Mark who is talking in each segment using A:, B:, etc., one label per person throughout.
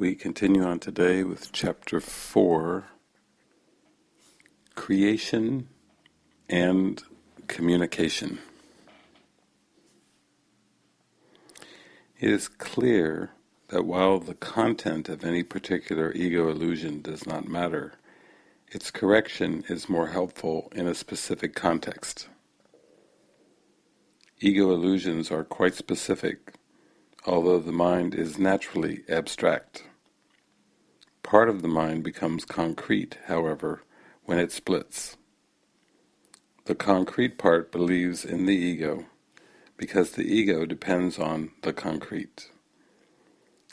A: We continue on today with chapter 4 Creation and Communication. It is clear that while the content of any particular ego illusion does not matter, its correction is more helpful in a specific context. Ego illusions are quite specific, although the mind is naturally abstract. Part of the mind becomes concrete, however, when it splits. The concrete part believes in the ego, because the ego depends on the concrete.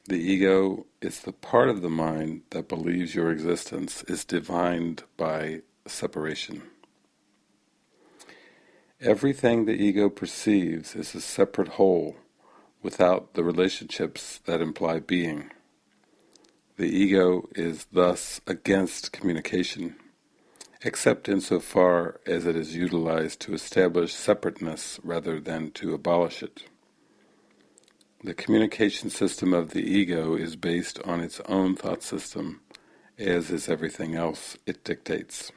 A: The ego is the part of the mind that believes your existence is divined by separation. Everything the ego perceives is a separate whole, without the relationships that imply being. The ego is thus against communication, except insofar as it is utilized to establish separateness rather than to abolish it. The communication system of the ego is based on its own thought system, as is everything else it dictates.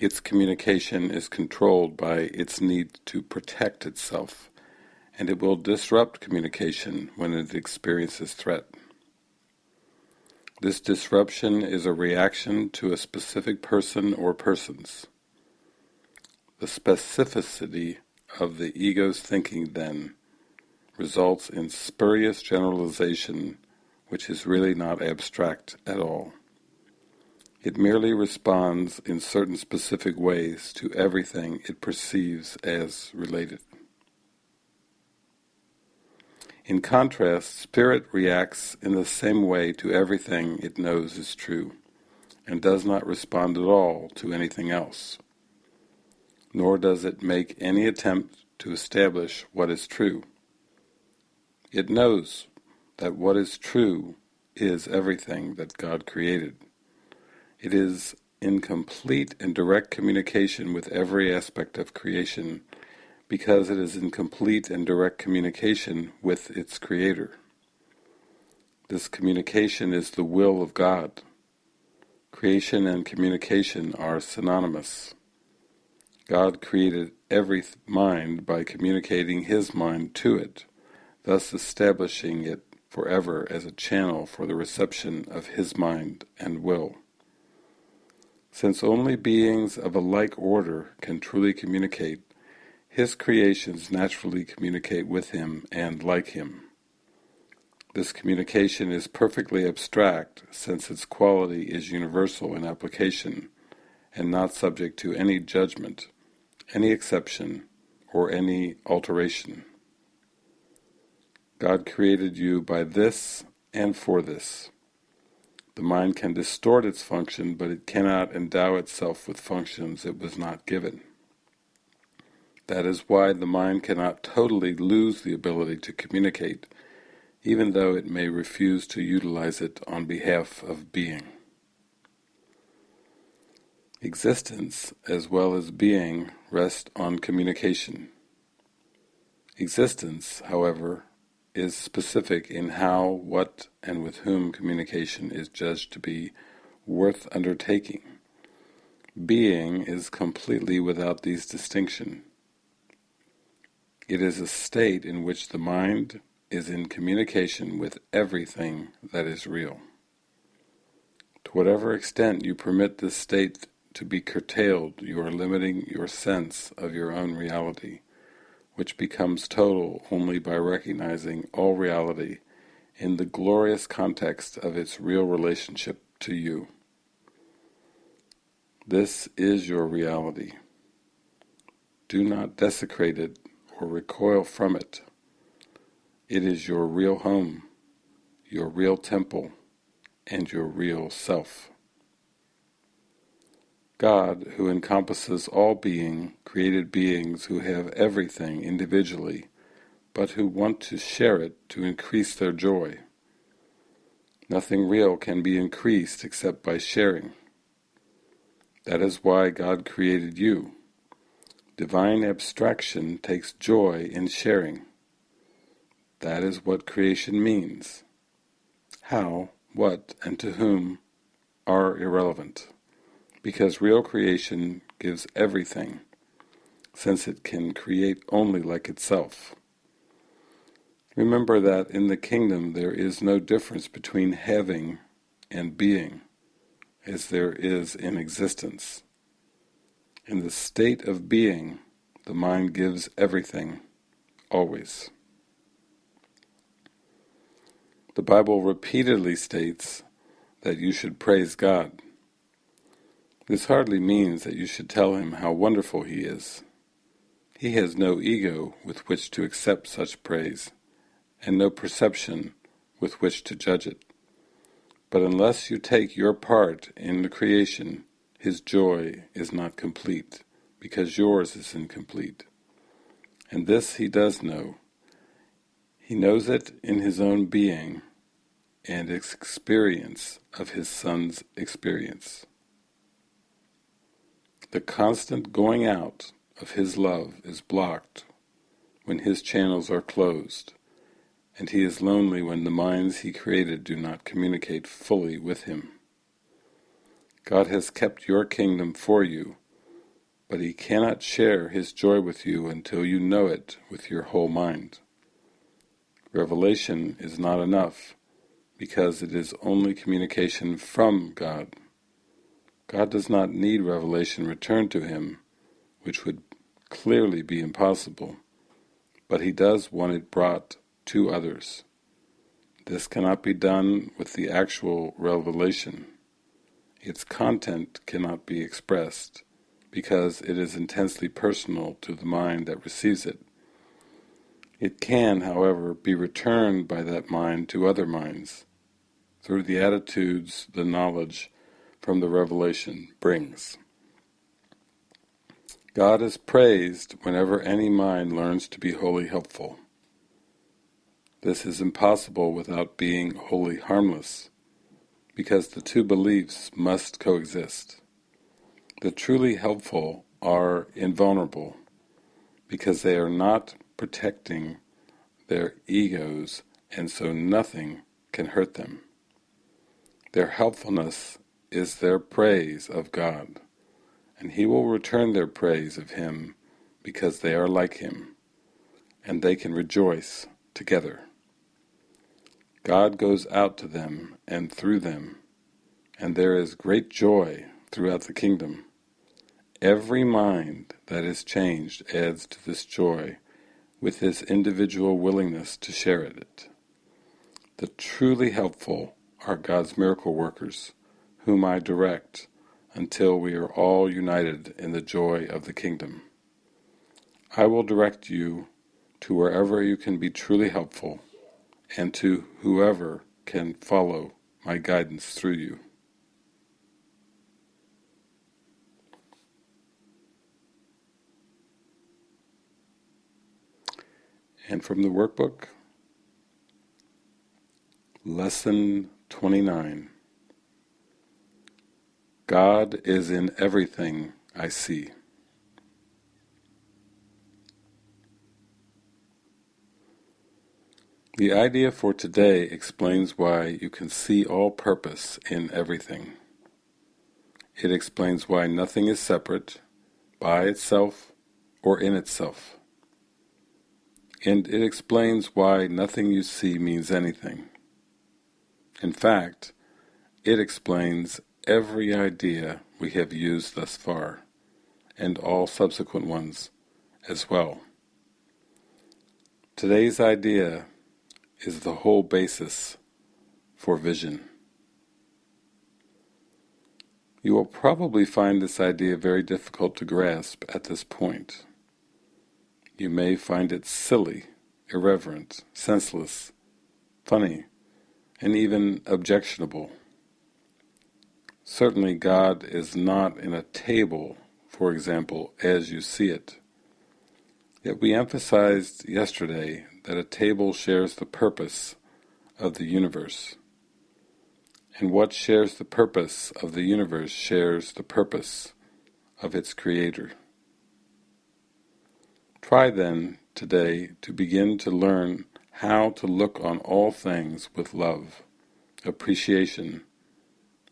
A: Its communication is controlled by its need to protect itself, and it will disrupt communication when it experiences threat. This disruption is a reaction to a specific person or persons. The specificity of the ego's thinking, then, results in spurious generalization which is really not abstract at all. It merely responds in certain specific ways to everything it perceives as related. In contrast, spirit reacts in the same way to everything it knows is true, and does not respond at all to anything else. Nor does it make any attempt to establish what is true. It knows that what is true is everything that God created. It is in complete and direct communication with every aspect of creation because it is in complete and direct communication with its Creator. This communication is the will of God. Creation and communication are synonymous. God created every mind by communicating His mind to it thus establishing it forever as a channel for the reception of his mind and will. Since only beings of a like order can truly communicate, his creations naturally communicate with him and like him. This communication is perfectly abstract since its quality is universal in application and not subject to any judgment, any exception, or any alteration. God created you by this and for this. The mind can distort its function, but it cannot endow itself with functions it was not given. That is why the mind cannot totally lose the ability to communicate, even though it may refuse to utilize it on behalf of being. Existence, as well as being, rest on communication. Existence, however, is specific in how, what, and with whom communication is judged to be worth undertaking. Being is completely without these distinctions. It is a state in which the mind is in communication with everything that is real. To whatever extent you permit this state to be curtailed, you are limiting your sense of your own reality which becomes total only by recognizing all reality in the glorious context of its real relationship to you. This is your reality. Do not desecrate it or recoil from it. It is your real home, your real temple, and your real self. God, who encompasses all being, created beings who have everything individually, but who want to share it to increase their joy. Nothing real can be increased except by sharing. That is why God created you. Divine abstraction takes joy in sharing. That is what creation means. how, what, and to whom are irrelevant, because real creation gives everything, since it can create only like itself. Remember that in the kingdom there is no difference between having and being, as there is in existence. In the state of being, the mind gives everything, always. The Bible repeatedly states that you should praise God. This hardly means that you should tell him how wonderful he is. He has no ego with which to accept such praise, and no perception with which to judge it. But unless you take your part in the creation, his joy is not complete, because yours is incomplete. And this he does know. He knows it in his own being, and experience of his son's experience. The constant going out of his love is blocked when his channels are closed, and he is lonely when the minds he created do not communicate fully with him. God has kept your kingdom for you, but he cannot share his joy with you until you know it with your whole mind. Revelation is not enough because it is only communication from God. God does not need revelation returned to him, which would clearly be impossible, but he does want it brought to others. This cannot be done with the actual revelation. Its content cannot be expressed, because it is intensely personal to the mind that receives it. It can, however, be returned by that mind to other minds, through the attitudes the knowledge from the revelation brings. God is praised whenever any mind learns to be wholly helpful. This is impossible without being wholly harmless, because the two beliefs must coexist. The truly helpful are invulnerable, because they are not protecting their egos, and so nothing can hurt them. Their helpfulness is their praise of God, and He will return their praise of Him because they are like Him, and they can rejoice together. God goes out to them and through them, and there is great joy throughout the kingdom. Every mind that is changed adds to this joy with his individual willingness to share it. The truly helpful are God's miracle workers, whom I direct, until we are all united in the joy of the kingdom. I will direct you to wherever you can be truly helpful, and to whoever can follow my guidance through you. And from the workbook, Lesson 29 God is in everything I see. The idea for today explains why you can see all purpose in everything. It explains why nothing is separate, by itself, or in itself. And it explains why nothing you see means anything. In fact, it explains every idea we have used thus far, and all subsequent ones as well. Today's idea is the whole basis for vision. You will probably find this idea very difficult to grasp at this point. You may find it silly, irreverent, senseless, funny, and even objectionable. Certainly God is not in a table, for example, as you see it. Yet we emphasized yesterday that a table shares the purpose of the universe. And what shares the purpose of the universe shares the purpose of its creator. Try then, today, to begin to learn how to look on all things with love, appreciation,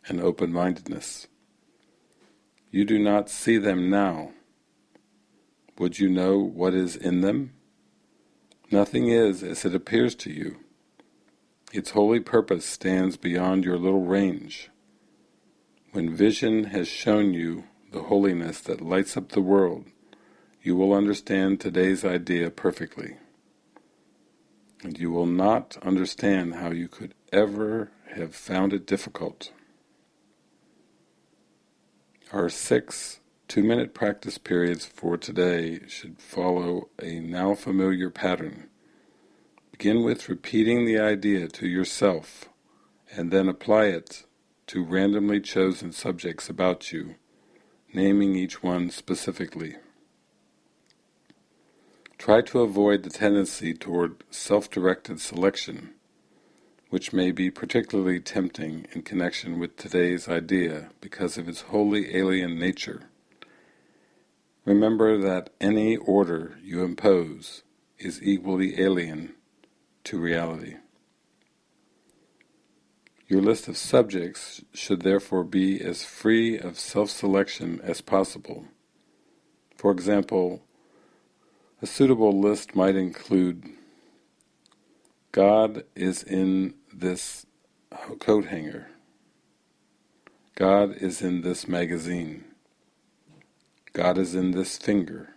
A: and open-mindedness. You do not see them now. Would you know what is in them? Nothing is as it appears to you. Its holy purpose stands beyond your little range. When vision has shown you the holiness that lights up the world, you will understand today's idea perfectly. And you will not understand how you could ever have found it difficult. Our six two-minute practice periods for today should follow a now familiar pattern. Begin with repeating the idea to yourself and then apply it to randomly chosen subjects about you, naming each one specifically. Try to avoid the tendency toward self-directed selection, which may be particularly tempting in connection with today's idea because of its wholly alien nature. Remember that any order you impose is equally alien to reality. Your list of subjects should therefore be as free of self-selection as possible. For example, a suitable list might include God is in this coat hanger. God is in this magazine. God is in this finger.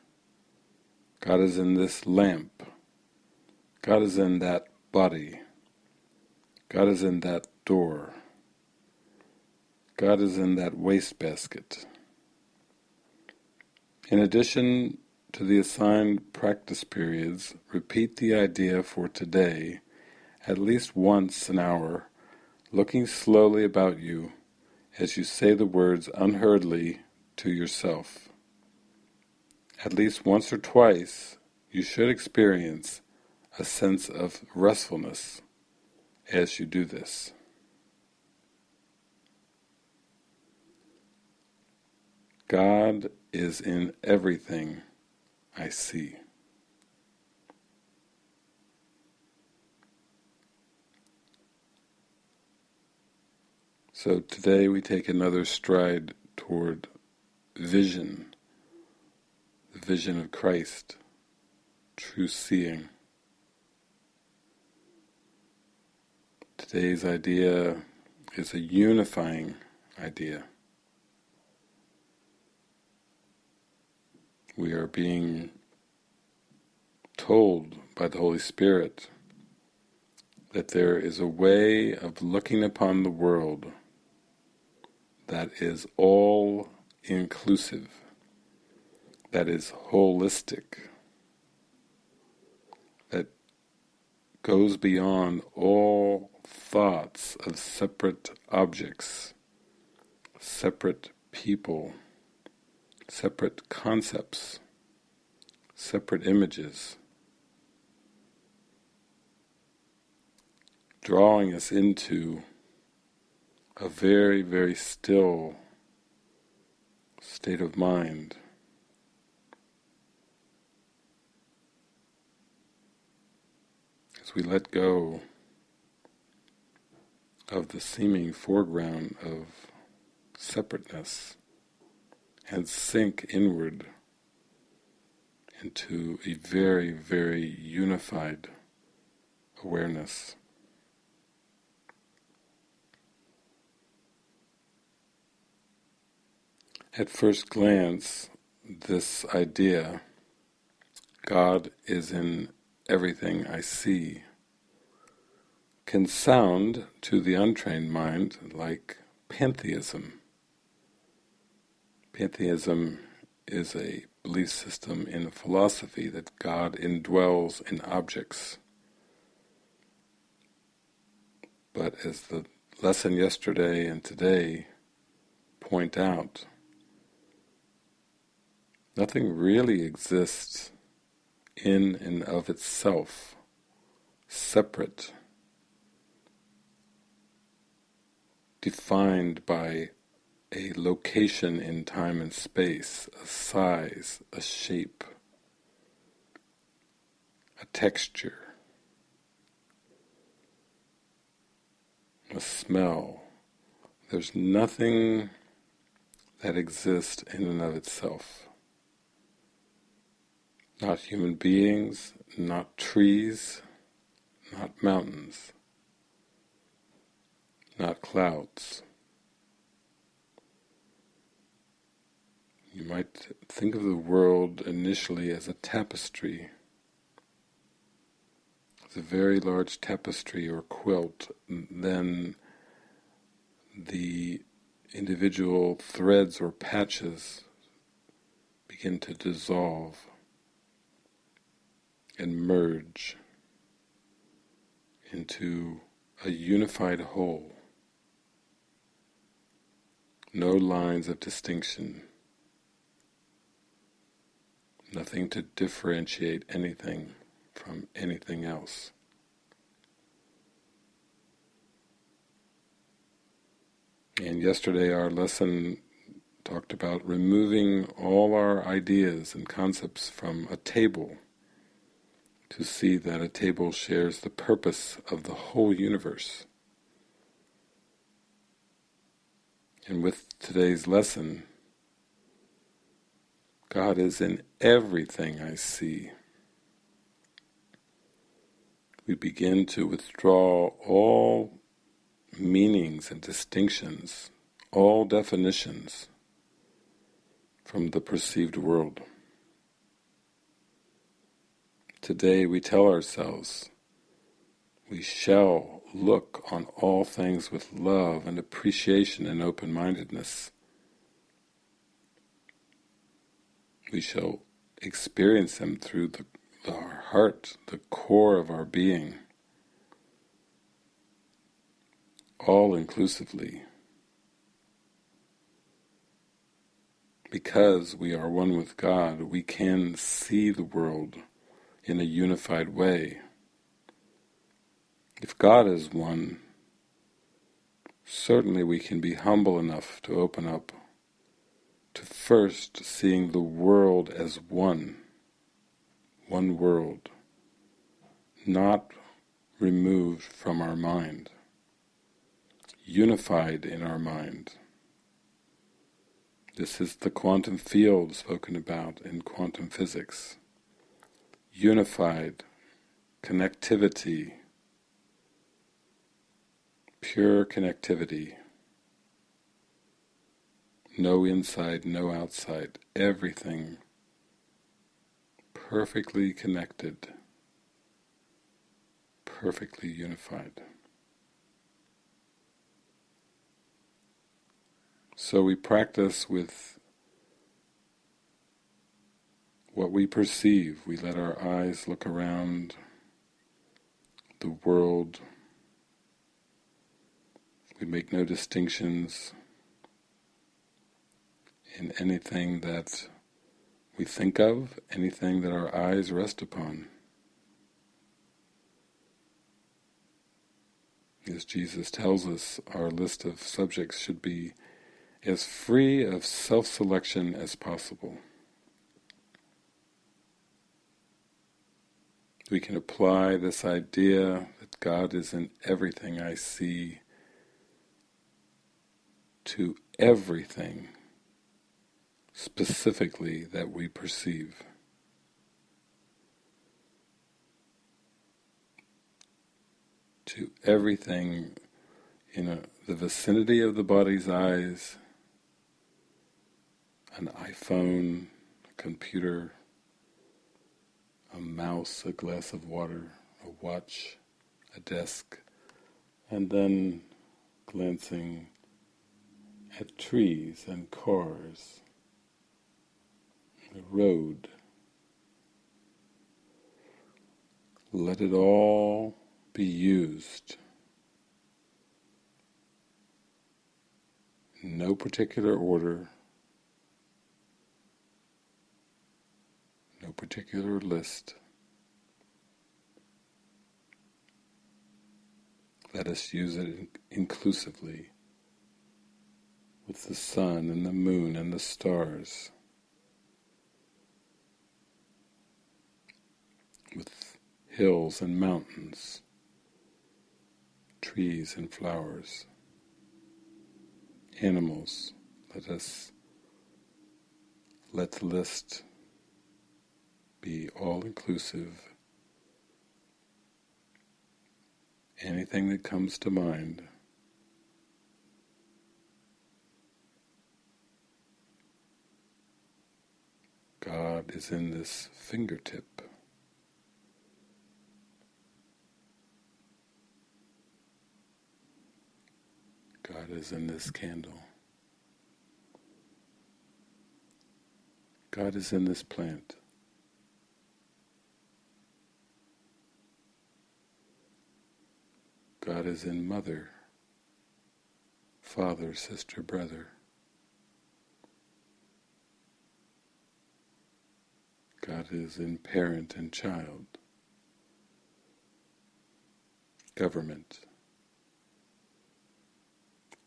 A: God is in this lamp. God is in that body. God is in that door. God is in that wastebasket. In addition to the assigned practice periods, repeat the idea for today at least once an hour, looking slowly about you as you say the words unhurriedly to yourself. At least once or twice you should experience a sense of restfulness as you do this. God is in everything I see. So today we take another stride toward vision, vision of Christ, true seeing. Today's idea is a unifying idea. we are being told by the Holy Spirit that there is a way of looking upon the world that is all-inclusive, that is holistic, that goes beyond all thoughts of separate objects, separate people, separate concepts, separate images, drawing us into a very, very still state of mind. As we let go of the seeming foreground of separateness and sink inward into a very, very unified awareness. At first glance, this idea, God is in everything I see, can sound to the untrained mind like pantheism. Pantheism is a belief system in philosophy that God indwells in objects. But as the lesson yesterday and today point out, nothing really exists in and of itself, separate, defined by a location in time and space, a size, a shape, a texture. a smell. There's nothing that exists in and of itself. Not human beings, not trees, not mountains, not clouds. You might think of the world initially as a tapestry. It's a very large tapestry or quilt, then the individual threads or patches begin to dissolve and merge into a unified whole. No lines of distinction, nothing to differentiate anything from anything else. And yesterday our lesson talked about removing all our ideas and concepts from a table to see that a table shares the purpose of the whole universe. And with today's lesson, God is in everything I see. We begin to withdraw all meanings and distinctions, all definitions from the perceived world. Today we tell ourselves, we shall look on all things with love and appreciation and open-mindedness. We shall experience them through the, our heart, the core of our being. all inclusively. Because we are one with God, we can see the world in a unified way. If God is one, certainly we can be humble enough to open up to first seeing the world as one, one world, not removed from our mind unified in our mind. This is the quantum field spoken about in quantum physics. Unified connectivity, pure connectivity, no inside, no outside, everything perfectly connected, perfectly unified. So we practice with what we perceive. We let our eyes look around the world. We make no distinctions in anything that we think of, anything that our eyes rest upon. As Jesus tells us, our list of subjects should be as free of self-selection as possible. We can apply this idea that God is in everything I see to everything specifically that we perceive. To everything in a, the vicinity of the body's eyes an iPhone, a computer, a mouse, a glass of water, a watch, a desk, and then glancing at trees and cars, the road. Let it all be used. No particular order, no particular list. Let us use it inclusively with the sun and the moon and the stars, with hills and mountains, trees and flowers, animals. Let us let the list be all-inclusive. Anything that comes to mind. God is in this fingertip. God is in this candle. God is in this plant. God is in mother, father, sister, brother. God is in parent and child, government,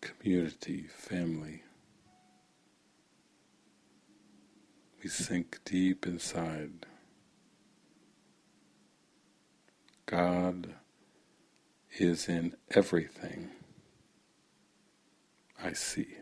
A: community, family. We sink deep inside. God is in everything I see.